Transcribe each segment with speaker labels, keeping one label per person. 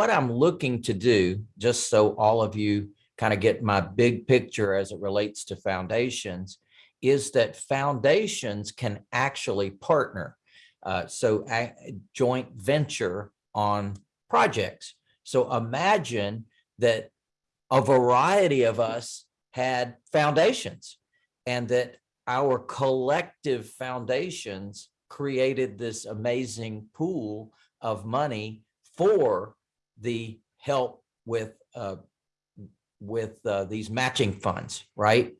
Speaker 1: what I'm looking to do, just so all of you kind of get my big picture as it relates to foundations, is that foundations can actually partner. Uh, so a joint venture on projects. So imagine that a variety of us had foundations and that our collective foundations created this amazing pool of money for the help with uh, with uh, these matching funds, right?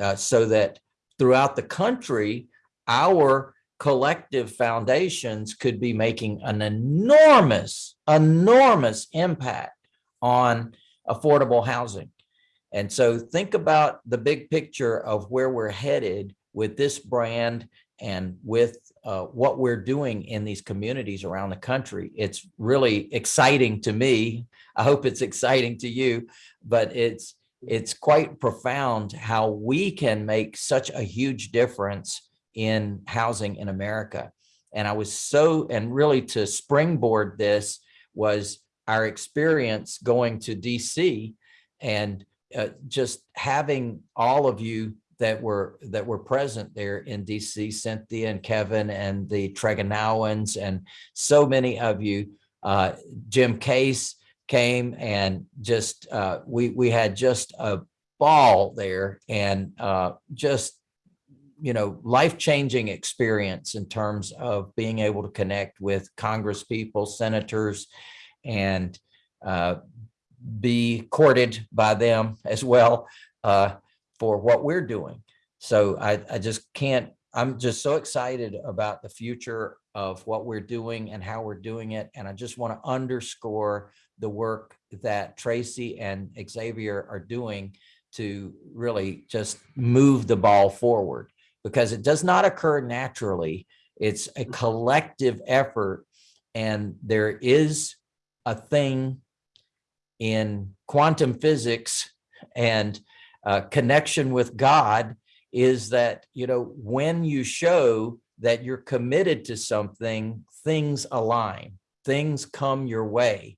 Speaker 1: Uh, so that throughout the country, our collective foundations could be making an enormous, enormous impact on affordable housing. And so think about the big picture of where we're headed with this brand and with uh, what we're doing in these communities around the country. It's really exciting to me. I hope it's exciting to you, but it's it's quite profound how we can make such a huge difference in housing in America. And I was so, and really to springboard this was our experience going to DC and uh, just having all of you that were that were present there in DC, Cynthia and Kevin and the Tregonowans and so many of you, uh, Jim Case came and just uh, we we had just a ball there and uh, just you know life-changing experience in terms of being able to connect with Congress people, senators, and uh, be courted by them as well. Uh, for what we're doing. So I, I just can't, I'm just so excited about the future of what we're doing and how we're doing it. And I just want to underscore the work that Tracy and Xavier are doing to really just move the ball forward because it does not occur naturally. It's a mm-hmm. collective effort and there is a thing in quantum physics and uh, connection with God is that, you know, when you show that you're committed to something, things align, things come your way.